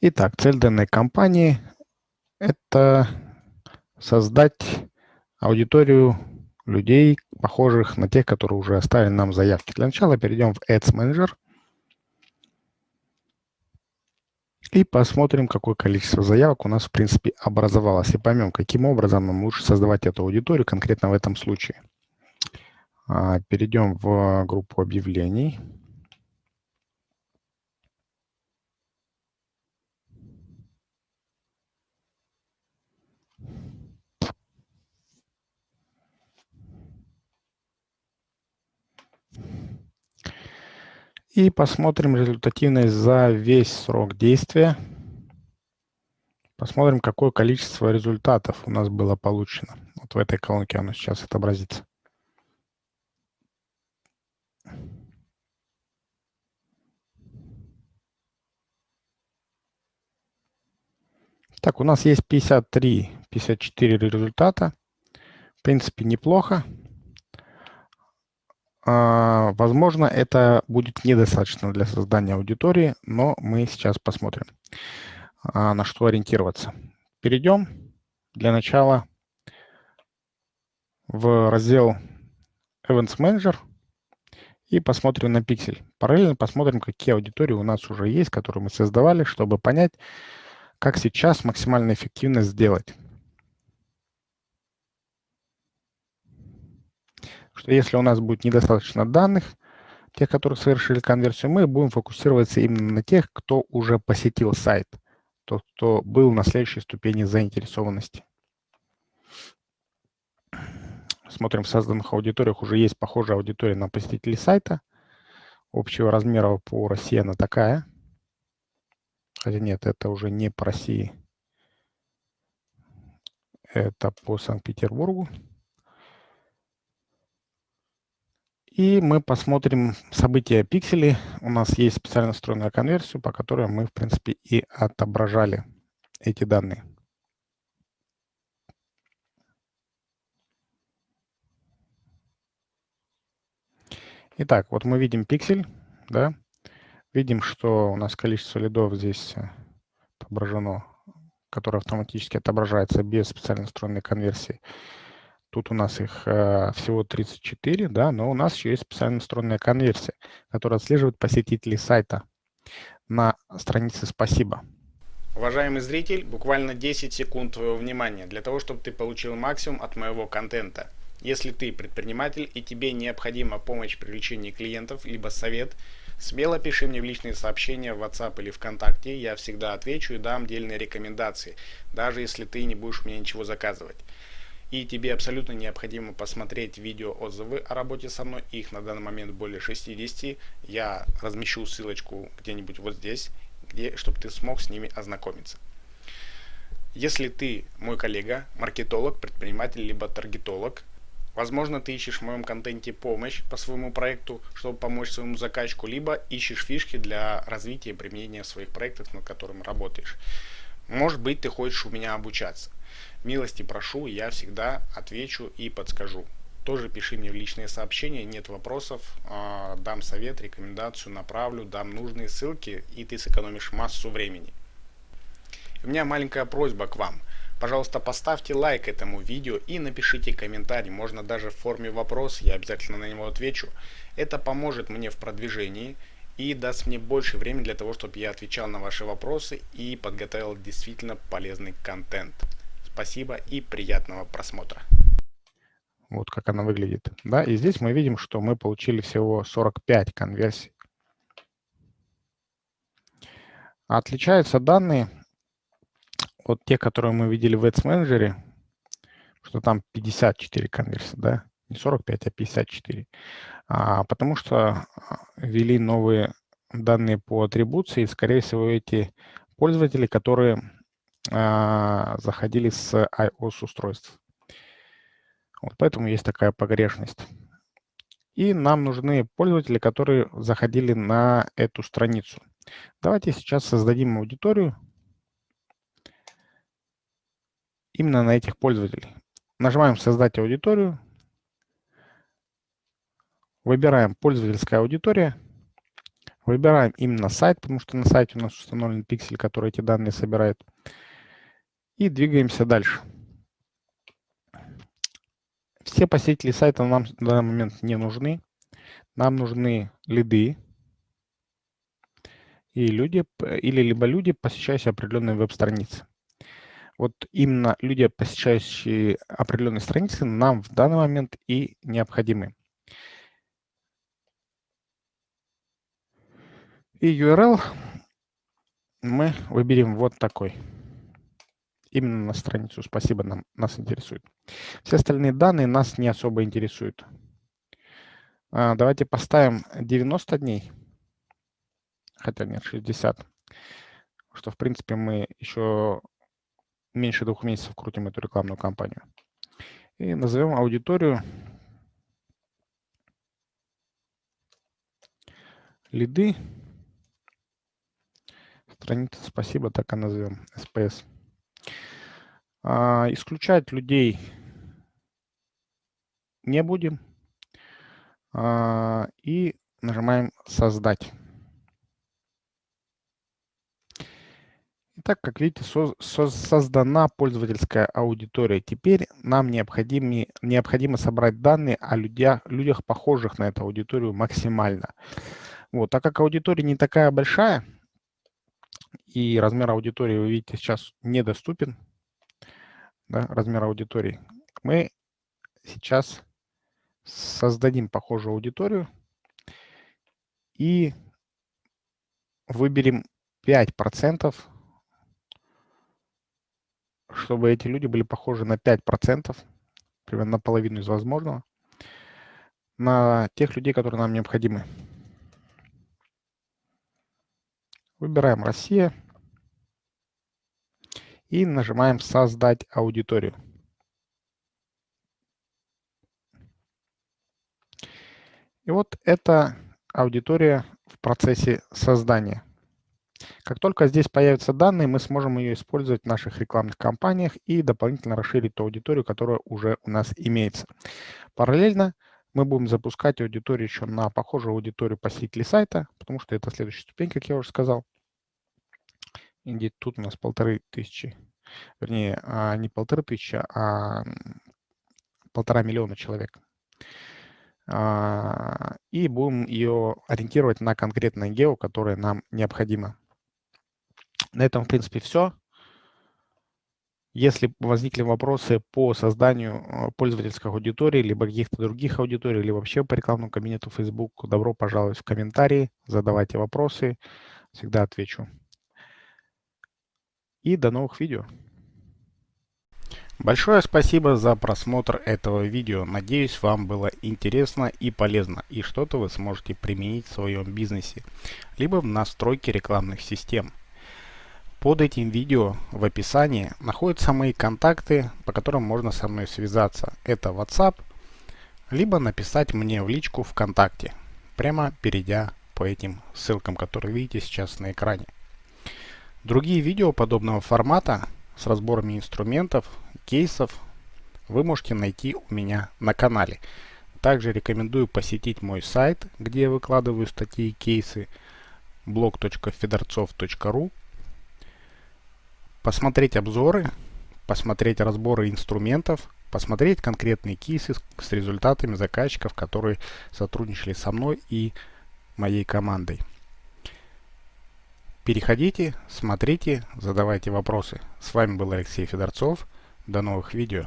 Итак, цель данной кампании – это создать аудиторию людей, похожих на тех, которые уже оставили нам заявки. Для начала перейдем в Ads Manager и посмотрим, какое количество заявок у нас, в принципе, образовалось. И поймем, каким образом нам лучше создавать эту аудиторию конкретно в этом случае. А, перейдем в группу объявлений. И посмотрим результативность за весь срок действия. Посмотрим, какое количество результатов у нас было получено. Вот в этой колонке оно сейчас отобразится. Так, у нас есть 53, 54 результата. В принципе, неплохо. А, возможно, это будет недостаточно для создания аудитории, но мы сейчас посмотрим, а, на что ориентироваться. Перейдем для начала в раздел Events Manager и посмотрим на пиксель. Параллельно посмотрим, какие аудитории у нас уже есть, которые мы создавали, чтобы понять, как сейчас максимально эффективно сделать. Что если у нас будет недостаточно данных, тех, которые совершили конверсию, мы будем фокусироваться именно на тех, кто уже посетил сайт, тот, кто был на следующей ступени заинтересованности. Смотрим, в созданных аудиториях уже есть похожая аудитория на посетителей сайта. Общего размера по России она такая. Хотя нет, это уже не по России. Это по Санкт-Петербургу. И мы посмотрим события пикселей. У нас есть специально настроенная конверсию, по которой мы, в принципе, и отображали эти данные. Итак, вот мы видим пиксель, да, видим, что у нас количество лидов здесь отображено, которое автоматически отображается без специально настроенной конверсии. Тут у нас их э, всего 34, да, но у нас еще есть специально настроенная конверсия, которая отслеживает посетителей сайта на странице «Спасибо». Уважаемый зритель, буквально 10 секунд твоего внимания для того, чтобы ты получил максимум от моего контента. Если ты предприниматель и тебе необходима помощь в привлечении клиентов, либо совет, смело пиши мне в личные сообщения в WhatsApp или ВКонтакте, я всегда отвечу и дам дельные рекомендации, даже если ты не будешь мне ничего заказывать и тебе абсолютно необходимо посмотреть видео отзывы о работе со мной, их на данный момент более 60, я размещу ссылочку где-нибудь вот здесь, где, чтобы ты смог с ними ознакомиться. Если ты мой коллега, маркетолог, предприниматель, либо таргетолог, возможно ты ищешь в моем контенте помощь по своему проекту, чтобы помочь своему заказчику, либо ищешь фишки для развития и применения своих проектов, над которым работаешь. Может быть ты хочешь у меня обучаться. Милости прошу, я всегда отвечу и подскажу. Тоже пиши мне в личные сообщения, нет вопросов, а, дам совет, рекомендацию, направлю, дам нужные ссылки, и ты сэкономишь массу времени. У меня маленькая просьба к вам. Пожалуйста, поставьте лайк этому видео и напишите комментарий, можно даже в форме вопрос, я обязательно на него отвечу. Это поможет мне в продвижении и даст мне больше времени для того, чтобы я отвечал на ваши вопросы и подготовил действительно полезный контент. Спасибо и приятного просмотра. Вот как она выглядит. Да, и здесь мы видим, что мы получили всего 45 конверсий. Отличаются данные от тех, которые мы видели в Ads Manager, что там 54 конверсии, да, не 45, а 54. А, потому что а, ввели новые данные по атрибуции, и, скорее всего, эти пользователи, которые а, заходили с iOS-устройств. Вот поэтому есть такая погрешность. И нам нужны пользователи, которые заходили на эту страницу. Давайте сейчас создадим аудиторию именно на этих пользователей. Нажимаем «Создать аудиторию». Выбираем «Пользовательская аудитория». Выбираем именно сайт, потому что на сайте у нас установлен пиксель, который эти данные собирает. И двигаемся дальше. Все посетители сайта нам в данный момент не нужны. Нам нужны лиды и люди, или либо люди, посещающие определенные веб-страницы. Вот именно люди, посещающие определенные страницы, нам в данный момент и необходимы. И URL мы выберем вот такой. Именно на страницу «Спасибо» нам, нас интересует. Все остальные данные нас не особо интересуют. А, давайте поставим 90 дней. Хотя нет, 60. Что, в принципе, мы еще меньше двух месяцев крутим эту рекламную кампанию. И назовем аудиторию лиды. Страница «Спасибо», так и назовем, SPS. А, исключать людей не будем. А, и нажимаем «Создать». Итак, как видите, со со создана пользовательская аудитория. Теперь нам необходимо, необходимо собрать данные о людях, людях, похожих на эту аудиторию максимально. Вот, так как аудитория не такая большая, и размер аудитории, вы видите, сейчас недоступен, да, размер аудитории, мы сейчас создадим похожую аудиторию и выберем 5%, чтобы эти люди были похожи на 5%, примерно на половину из возможного, на тех людей, которые нам необходимы. Выбираем «Россия» и нажимаем «Создать аудиторию». И вот это аудитория в процессе создания. Как только здесь появятся данные, мы сможем ее использовать в наших рекламных кампаниях и дополнительно расширить ту аудиторию, которая уже у нас имеется. Параллельно мы будем запускать аудиторию еще на похожую аудиторию посетителей сайта, потому что это следующая ступень, как я уже сказал. И тут у нас полторы тысячи, вернее, а, не полторы тысячи, а полтора миллиона человек. А, и будем ее ориентировать на конкретное гео, которое нам необходимо. На этом, в принципе, все. Если возникли вопросы по созданию э, пользовательской аудитории, либо каких-то других аудиторий, или вообще по рекламному кабинету Facebook, добро пожаловать в комментарии, задавайте вопросы, всегда отвечу. И до новых видео. Большое спасибо за просмотр этого видео. Надеюсь, вам было интересно и полезно, и что-то вы сможете применить в своем бизнесе, либо в настройке рекламных систем. Под этим видео в описании находятся мои контакты, по которым можно со мной связаться. Это WhatsApp, либо написать мне в личку ВКонтакте, прямо перейдя по этим ссылкам, которые видите сейчас на экране. Другие видео подобного формата с разборами инструментов, кейсов вы можете найти у меня на канале. Также рекомендую посетить мой сайт, где я выкладываю статьи и кейсы blog.fedorцов.ru посмотреть обзоры, посмотреть разборы инструментов, посмотреть конкретные кейсы с результатами заказчиков, которые сотрудничали со мной и моей командой. Переходите, смотрите, задавайте вопросы. С вами был Алексей Федорцов. До новых видео.